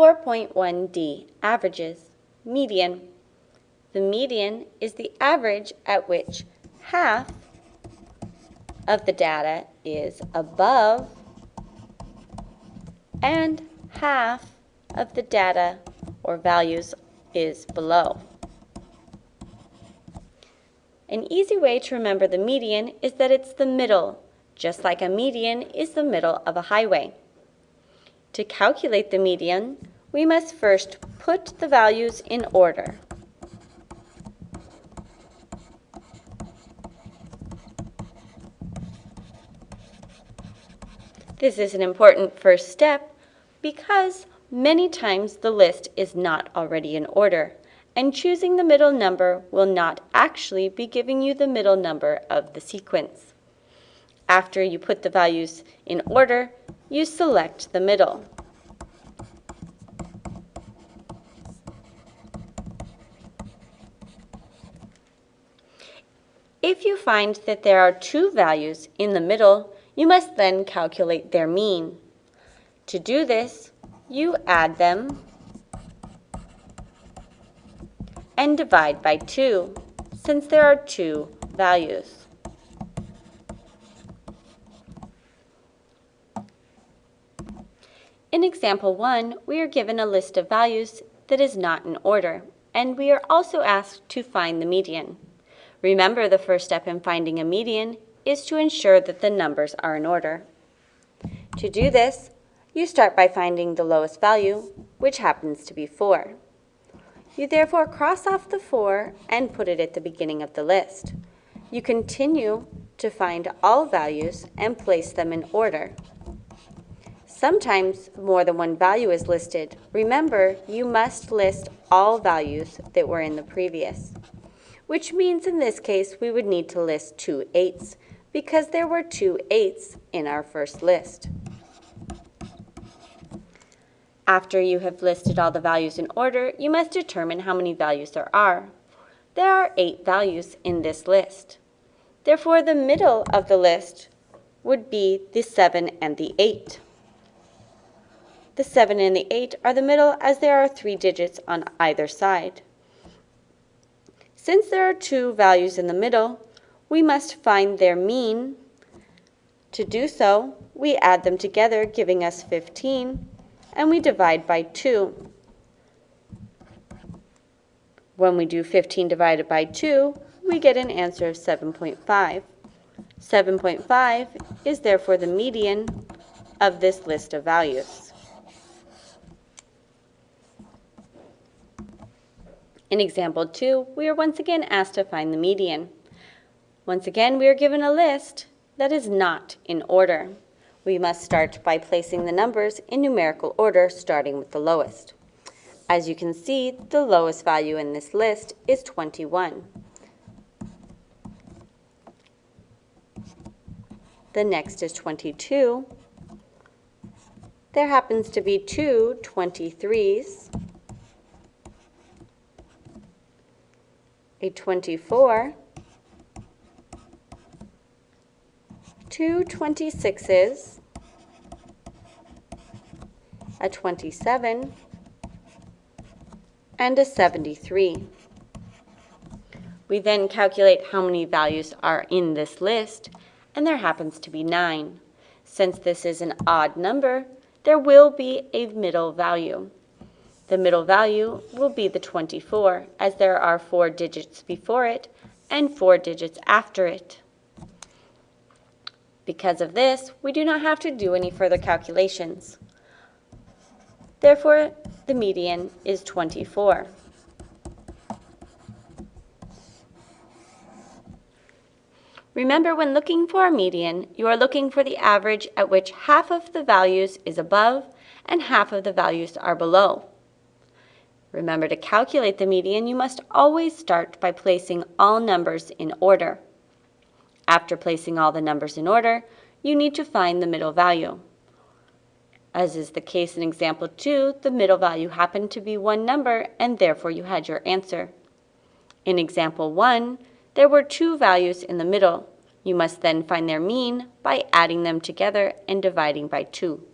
4.1d, averages, median. The median is the average at which half of the data is above and half of the data or values is below. An easy way to remember the median is that it's the middle, just like a median is the middle of a highway. To calculate the median, we must first put the values in order. This is an important first step because many times the list is not already in order, and choosing the middle number will not actually be giving you the middle number of the sequence. After you put the values in order, you select the middle. If you find that there are two values in the middle, you must then calculate their mean. To do this, you add them and divide by 2, since there are two values. In example 1, we are given a list of values that is not in order, and we are also asked to find the median. Remember the first step in finding a median is to ensure that the numbers are in order. To do this, you start by finding the lowest value, which happens to be 4. You therefore cross off the 4 and put it at the beginning of the list. You continue to find all values and place them in order. Sometimes more than one value is listed. Remember, you must list all values that were in the previous, which means in this case we would need to list two eights because there were two eights in our first list. After you have listed all the values in order, you must determine how many values there are. There are eight values in this list. Therefore, the middle of the list would be the 7 and the 8. The 7 and the 8 are the middle as there are three digits on either side. Since there are two values in the middle, we must find their mean. To do so, we add them together, giving us 15, and we divide by 2. When we do 15 divided by 2, we get an answer of 7.5. 7.5 is therefore the median of this list of values. In example 2, we are once again asked to find the median. Once again, we are given a list that is not in order. We must start by placing the numbers in numerical order, starting with the lowest. As you can see, the lowest value in this list is 21. The next is 22. There happens to be two 23s. A 24, two 26s, a 27, and a 73. We then calculate how many values are in this list, and there happens to be 9. Since this is an odd number, there will be a middle value. The middle value will be the 24, as there are four digits before it and four digits after it. Because of this, we do not have to do any further calculations. Therefore, the median is 24. Remember, when looking for a median, you are looking for the average at which half of the values is above and half of the values are below. Remember to calculate the median, you must always start by placing all numbers in order. After placing all the numbers in order, you need to find the middle value. As is the case in example 2, the middle value happened to be one number and therefore you had your answer. In example 1, there were two values in the middle. You must then find their mean by adding them together and dividing by 2.